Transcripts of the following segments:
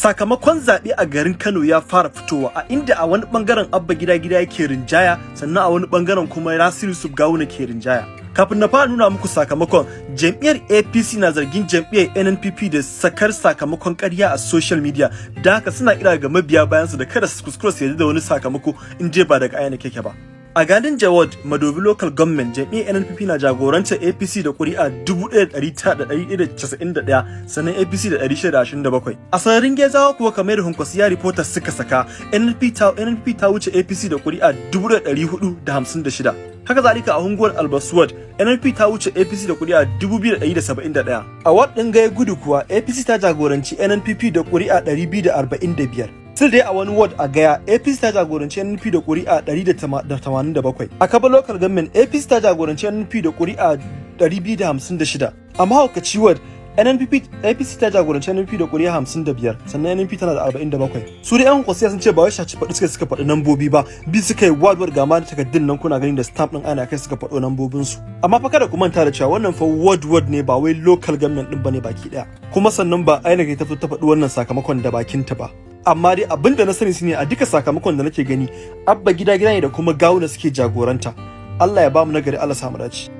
sakamakon zaɓe a garin Kano ya fara fitowa a inda a wani ɓangaren Abba gida gida yake rinjaya sannan a wani ɓangaren kuma Nasiru Yusuf Gawuna ke rinjaya. Kafin na fara nuna muku sakamakon jam'iyyar APC na zargin jam'iyyar NNPP da sakar sakamakon ƙarya a social media da haka suna kira ga mabiya bayansu da kada su kuskura su yarda da wani sakamako in je ba daga ayyana keke ba. A gadin Jawad Madobi Local Government jam'iyyar NNPP na jagorantar APC da ƙuri'a 1,191 sannan APC da 627. A sararin Gezawa kuwa kamar da Hunkwasiya Reporters suka saka NNP ta NNP ta wuce APC da ƙuri'a 1,456. Haka zalika a hunguwar Albaswad NNP ta wuce APC da ƙuri'a 2,171. A Ward ɗin Gaya Gudu kuwa APC ta jagoranci NNPP da ƙuri'a 245. Still dai a wani ward a gaya APC ta jagoranci NNP da ƙuri'a 187. A Kaba local government APC ta jagoranci NNP da ƙuri'a 256. A mahaukaci ward NNPP APC ta jagoranci NNP da ƙuri'a 55 sannan NNP tana da 47. Su da 'yan kwasiya sun ce ba wai shaci faɗi suka suka faɗi nambobi ba bi suka yi ward ward gama da takardun nan kuna gani da stamp ɗin ana kai suka faɗo nambobin su. Amma fa kada ku manta da cewa wannan fa ward ward ne ba wai local government ɗin ba ne baki ɗaya. Kuma sannan ba ainihin ta ta faɗi wannan sakamakon da bakinta ba. Amma dai abin da na sani shine a duka sakamakon da nake gani abba gida gida ne da kuma gawuna suke jagoranta. Allah ya ba mu nagari Allah samu dace.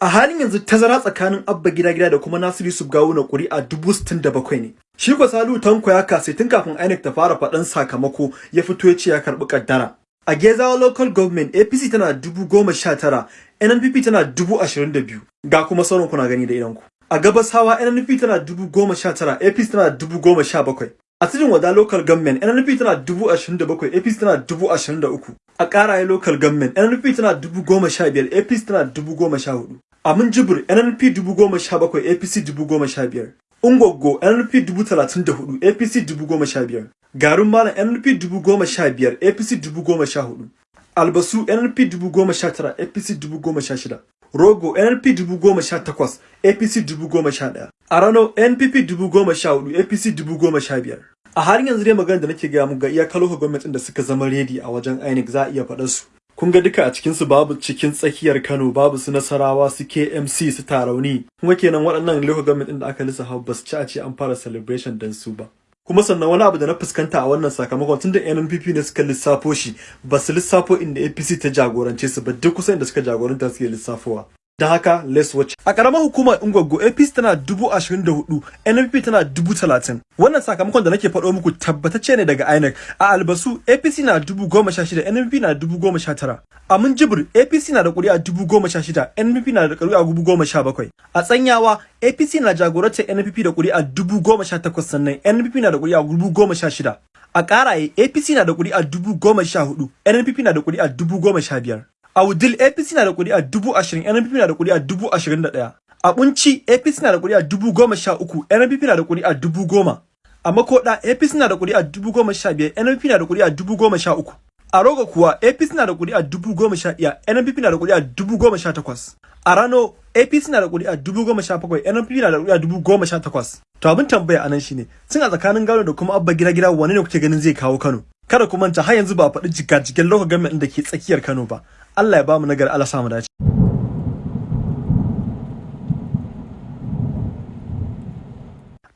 A halin yanzu tazara tsakanin abba gida gida da kuma Nasiru Yusuf gawuna ƙuri'a dubu sittin da ne. Shi ko Salu Tanko ya kase tun kafin INEC ta fara faɗan sakamako ya fito ya ce ya karɓi kaddara a Gezawa local government APC tana dubu goma sha tara NNPP tana dubu ashirin da biyu. Ga kuma sauran kuna gani da idanku a gabasawa NNP tana dubu goma sha tara APC tana dubu goma sha bakwai. A cikin wada local government NNP tana dubu ashirin da bakwai APC tana dubu ashirin da uku. A ƙaraye local government NNP tana dubu goma sha biyar APC tana dubu goma sha huɗu. A Minjibir NNP dubu goma sha bakwai APC dubu goma sha biyar. Ungwaggo NNP dubu talatin da huɗu APC dubu goma sha biyar. Garin Malam NNP dubu goma sha biyar APC dubu goma sha huɗu. Albasu NNP dubu goma sha tara APC dubu goma sha shida. Rogo NNP dubu goma sha takwas APC dubu goma sha ɗaya. A Rano NPP dubu goma sha huɗu APC dubu goma sha biyar. A halin yanzu dai magana da nake gaya muku ga iyakar lokacin gwamnatin da suka zama redi a wajen INEC za a iya faɗar su. Kun ga duka a cikin su babu cikin tsakiyar Kano babu su Nasarawa su KMC su Tarauni. Kuma kenan waɗannan lokacin gwamnatin da aka lissafa ba su ci a ce an fara celebration dan su ba. Kuma sannan wani abu da na fuskanta a wannan sakamakon tun da NNPP ne suka lissafo shi ba su lissafo inda APC ta jagorance su ba duk kusa inda suka jagoranta suke lissafowa. da haka less watch. A karamar hukumar Ungwaggo APC tana 24,000 NPP tana 30,000 wannan sakamakon da nake faɗo muku tabbatacce ne daga INEC. A Albasu APC na 16,000 NPP na 19,000 a Minjibir APC na da ƙuri'a 16,000 NPP na da ƙuri'a 17,000 a Tsanyawa APC na jagorantar NPP da ƙuri'a 18,000 sannan NPP na da ƙuri'a 16,000 a ƙaraye APC na da ƙuri'a 14,000 nnpp na da ƙuri'a 15,000 A Awudil APC na da kuri'a dubu ashirin, NNPP na da kuri'a dubu ashirin da ɗaya. A Bunci APC na da kuri'a dubu goma sha uku, NNPP na da kuri'a dubu goma. A Makoɗa APC na da kuri'a dubu goma sha biyar, NNPP na da kuri'a dubu goma sha uku. A Rogo kuwa APC na da kuri'a dubu goma sha ɗaya, NNPP na da kuri'a dubu goma sha takwas. A Rano APC na da kuri'a dubu goma sha bakwai, NNPP na da kuri'a dubu goma sha takwas. To abin tambaya a nan shine, tun a tsakanin Gano da kuma Abba Gida Gida wane ne kuke ganin zai kawo Kano? Kada ku manta har yanzu ba a faɗi jigajigen lokacin government da ke tsakiyar Kano ba. Allah ya ba mu nagari Allah samu dace.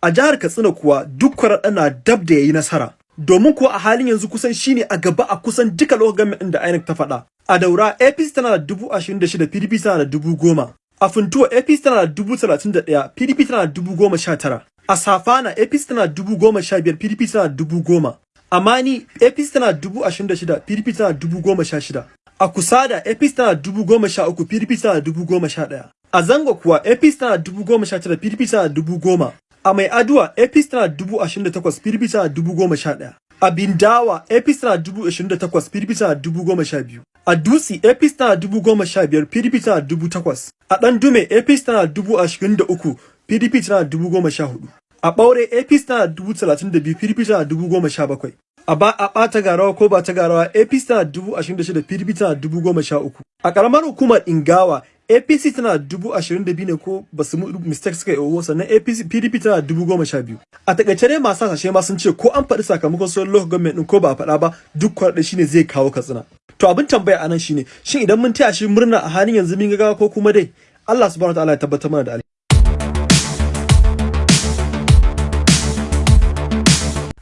A jihar Katsina kuwa duk kwaraɗa na dab da yayi nasara. Domin kuwa a halin yanzu kusan shine a gaba a kusan duka lokacin ɗin da INEC ta faɗa. A daura APC tana da dubu ashirin da shida PDP tana da dubu goma. A funtuwa APC tana da dubu talatin da ɗaya PDP tana da dubu goma sha tara. A safana APC tana da dubu goma sha biyar PDP tana da dubu goma. Amani APC tana da dubu ashirin da shida PDP tana da dubu goma sha shida. A Kusada APC tana dubu goma sha uku PDP tana dubu goma sha ɗaya. A Zango kuwa APC dubu goma sha tara PDP tana dubu goma. A Mai Aduwa APC dubu ashirin da takwas PDP tana dubu goma sha ɗaya. A Bindawa APC dubu ashirin da takwas PDP tana dubu goma sha biyu. A Dutse APC dubu goma sha biyar PDP tana dubu takwas. A Ɗandume APC tana dubu ashirin da uku PDP tana dubu goma sha huɗu. A Ɓaure APC dubu talatin da biyu PDP tana dubu goma sha bakwai. A a ɓata garawa ko ba ta garawa APC tana dubu ashirin da shida PDP tana dubu goma sha uku. A ƙaramar hukumar Ingawa APC tana dubu ashirin da biyu ne ko ba su mistake suka yi owo sannan APC PDP tana dubu goma sha biyu. A taƙaice dai masu hasashe ma sun ce ko an faɗi sakamakon sauran local government ɗin ko ba a faɗa ba duk kwarɗe shine zai kawo katsina. To abin tambaya a nan shine shin idan mun taya shi murna a halin yanzu mun ga ko kuma dai Allah subhanahu wa ta'ala ya tabbatar mana da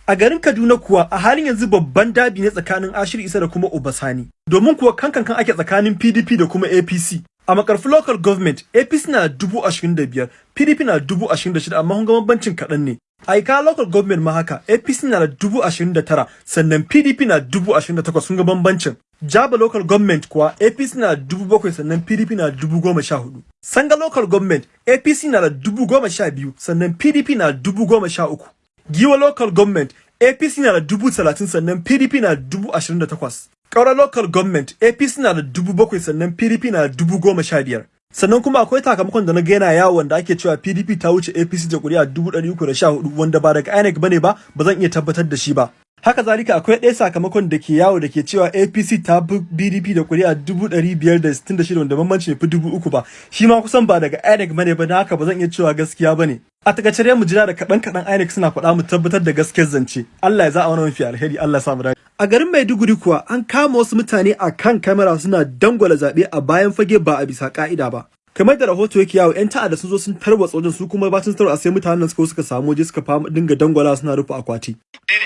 A garin Kaduna kuwa a halin yanzu babban dabi ne tsakanin Ashir Isa da kuma Obasani. Domin kuwa kankan kan ake tsakanin PDP da kuma APC. A makarfi local government APC na dubu ashirin da biyar, PDP na dubu ashirin da shida amma hun ga bambancin kaɗan ne. A Ika local government ma haka APC na da dubu ashirin da tara sannan PDP na dubu ashirin da takwas sun ga bambancin. Jaba local government kuwa APC na dubu bakwai sannan PDP na dubu goma sha huɗu. Sanga local government APC na da dubu goma sha biyu sannan PDP na dubu goma sha uku. Giwa local government APC na da dubu talatin sannan PDP na dubu ashirin da takwas. Kaura local government APC na da dubu bakwai sannan PDP na da dubu goma sha biyar. Sannan kuma akwai sakamakon da na ga yana yawo wanda ake cewa PDP ta wuce APC da kuri'a dubu ɗari uku da sha huɗu wanda ba daga INEC ba ne ba ba zan iya tabbatar da shi ba. Haka zalika akwai ɗaya sakamakon da ke yawo da ke cewa APC ta bi BDP da kuri'a dubu ɗari biyar da sittin da shida wanda bambanci fi dubu uku ba. Shi ma kusan ba daga INEC ba ne ba na haka ba zan iya cewa gaskiya ba ne. A taƙaice dai mu jira da kaɗan kaɗan INEC suna faɗa mu tabbatar da gaskiyar zance. Allah ya za a wani mafi alheri Allah ya samu dace. A garin Maiduguri kuwa an kama wasu mutane a kan kamera suna dangwala zaɓe a bayan fage ba a bisa ƙa'ida ba. kamar da rahoto yake yawo yan ta'adda sun zo sun tarwatsa wajen su kuma bacin tarwatsa sai mutanen suka suka samu waje suka fama dinga dangwala suna rufe akwati kai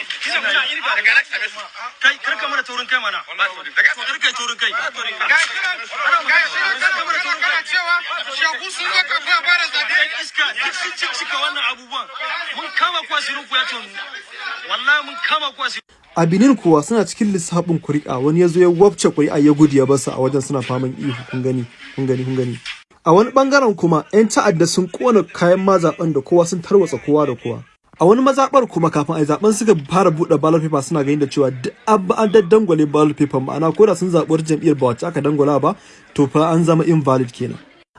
sun ciccika wannan abubuwan. Mun kama ya wallahi mun kama a Benin kuwa suna cikin lissafin kuri'a. Wani ya zo ya wabce kuri'a ya gudu ya ba su a wajen suna faman ihu. Kun gani kun gani kun gani. A wani ɓangaren kuma yan ta'adda sun kona kayan mazaɓen da kowa sun tarwatsa kowa da kowa. A wani mazaɓar kuma kafin a yi zaɓen suka fara buɗe ballot paper suna ganin da cewa duk an daddangwale ballot paper. Ma'ana ko da sun zaɓi jam'iyyar ba wacce aka dangwala ba to fa an zama invalid kenan.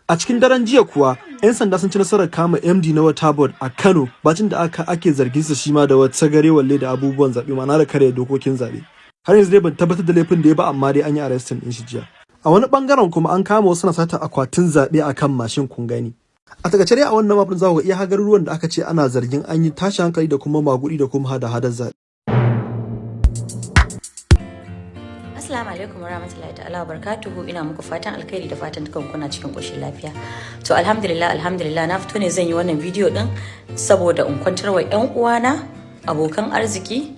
A cikin daren jiya kuwa 'yan sanda sun ci nasarar kama md na wata board a kano bacin da aka ake zargin sa shi ma da wata gare walle da abubuwan zaɓe ma'ana da kare dokokin zaɓe. Har yanzu dai ban tabbatar da laifin da ya ba amma dai an yi arrestin din shi jiya. A wani ɓangaren kuma an kama wasu na sata akwatin zaɓe a kan mashin kun gani. A taƙaice dai a wannan mafin za ku iya garuruwan da aka ce ana zargin an yi tashi hankali da kuma magudi da kuma hada hadar zaɓe. Alaikum warahmatullahi ta'ala barakatuhu. Ina muku fatan alkhairi da fatan dukan kuna cikin koshin lafiya. To alhamdulillah alhamdulillah na fito ne zan yi wannan bidiyo din saboda in kwantar wa ƴan uwana abokan arziki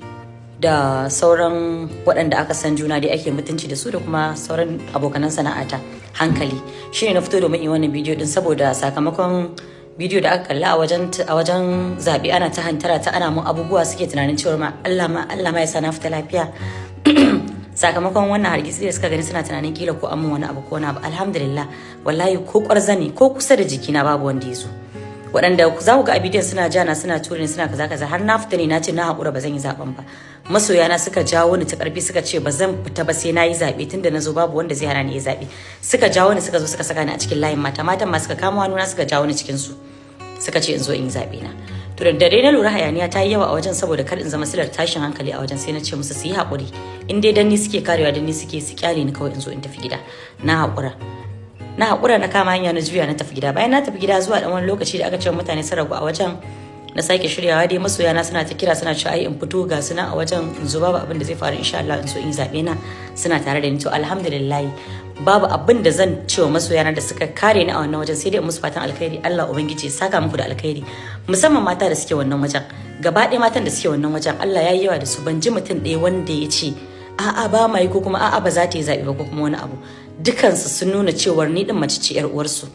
da sauran waɗanda aka san juna dai ake mutunci da su da kuma sauran abokanan sana'ata. Hankali. Shine na fito domin yi wannan bidiyo din saboda sakamakon bidiyo da aka kalla a wajen a wajen zaɓe ana ta hantara ta ana mun abubuwa suke tunanin cewa ma Allah ma Allah ma ya sa na fita lafiya. Sakamakon wannan hargitsi da suka gani suna tunanin kila ko amma wani abu ko wani abu. Alhamdulillah wallahi ko kwarzani ko kusa da jikina babu wanda ya zo. Waɗanda za ku ga a bidiyon suna jana suna ture suna kaza kaza. Har na fita ne na ce na haƙura ba zan yi zaɓen ba. Masoyana suka jawo ni ta ƙarfi suka ce ba zan fita ba sai na yi zaɓe tunda na zo babu wanda zai hana ni yi zaɓe. Suka jawo ni suka zo suka saka ni a cikin layin mata. Matan ma suka kama hannuna suka jawo ni cikin su suka ce in zo in yi zaɓe na. To da dare na lura hayaniya ta yi yawa a wajen saboda kar in zama silar tashin hankali a wajen sai na ce musu su yi haƙuri. In dai dan ni suke karewa dan ni suke su ƙyale ni kawai in zo in tafi gida. Na haƙura. Na haƙura na kama hanya na juya na tafi gida. Bayan na tafi gida zuwa dan wani lokaci da aka ce mutane sun ragu a wajen na sake shiryawa dai masoya na suna ta kira suna cewa ai in fito ga suna a wajen in zo babu abin da zai faru insha Allah in so in zaɓe na. Suna tare da ni. To alhamdulillah babu abin da zan ce wa masoya na da suka kare ni a wannan wajen sai dai musu fatan alkhairi. Allah ubangiji ya saka muku da alkhairi. Musamman mata da suke wannan wajen. Gaba ɗaya matan da suke wannan wajen Allah ya yi yawa da su. Ban ji mutum ɗaya wanda ya ce a'a ba ma yi ko kuma a'a ba za ta yi zaɓe ba ko kuma wani abu. Dukansu sun nuna cewar ni din mace ce yar uwarsu.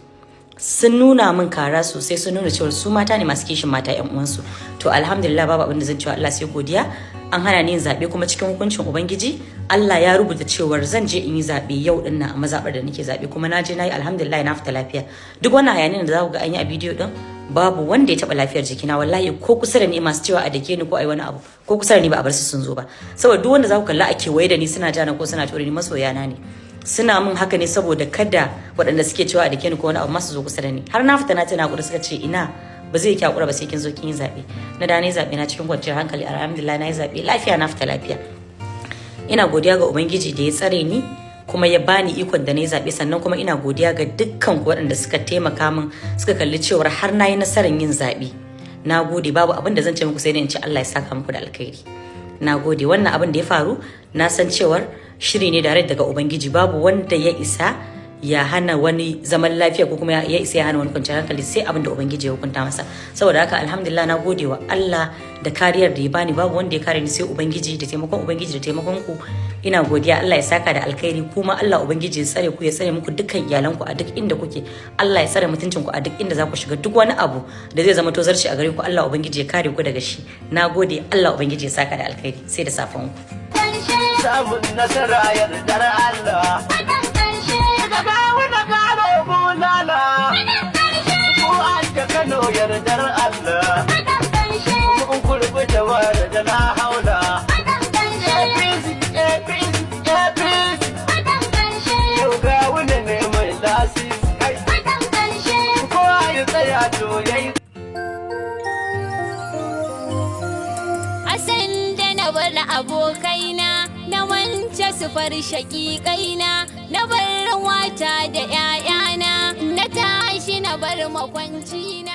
Sun nuna min kara sosai sun nuna cewar su mata ne masu kishin mata yan uwansu. To alhamdulillah babu abin da zan cewa Allah sai godiya. An hana ni yin zaɓe kuma cikin hukuncin ubangiji Allah ya rubuta cewar zan je in yi zaɓe yau ɗin nan a mazaɓar da nake zaɓe kuma na je na yi alhamdulillah na fita lafiya. Duk wannan hayanin da za ku ga an yi a bidiyo din babu wanda ya taɓa lafiyar jikina. Wallahi ko kusa da ni masu cewa a dake ni ko ai wani abu ko kusa da ni ba a bar su sun zo ba. Saboda duk wanda za ku kalla a kewaye da ni suna jana ko suna ture ni masoyana ne. Suna min haka ne saboda kada waɗanda suke cewa a dake ni ko wani abu masu zo kusa da ni. Har na fita na tana kuɗi suka ce ina ba zai kyakura ba sai kin zo kin yi zaɓe. Na da ne zaɓe na cikin kwanciyar hankali alhamdulillah na yi zaɓe. Lafiya na fita lafiya. Ina godiya ga ubangiji da ya tsare ni kuma ya bani ikon da na yi zaɓe. Sannan kuma ina godiya ga dukkan waɗanda suka taimaka min suka kalli cewar har na yi nasarar yin zaɓe. Na gode babu abin da zan ce muku sai dai in ce Allah ya saka muku da alkhairi. Na gode. Wannan abin da ya faru na san cewar shiri ne da daga ubangiji. Babu wanda ya isa ya hana wani zaman lafiya ko kuma ya isa ya hana wani kwanciyar hankali sai abin da ubangiji ya hukunta masa. Saboda haka alhamdulillah na gode wa Allah da kariyar da ya bani. Babu wanda ya kare ni sai ubangiji da taimakon ubangiji da taimakon ku. Ina godiya. Allah ya saka da alkhairi. Kuma Allah ubangiji ya tsare ku ya tsare muku dukkan iyalanku a duk inda kuke. Allah ya tsare mutuncin ku a duk inda za ku shiga. Duk wani abu da zai zama tozarci a gare ku Allah ubangiji ya kare ku daga shi. Na gode. Allah ubangiji ya saka da alkhairi. Sai da safan ku. Samun nasara yardar Allah. Kano yardar Allah. Kun kurbi da wara da na haula. Asan da bar abokaina na wance su far shaƙiƙaina na bar wata da ‘ya'yana na tashi na bar makwancina.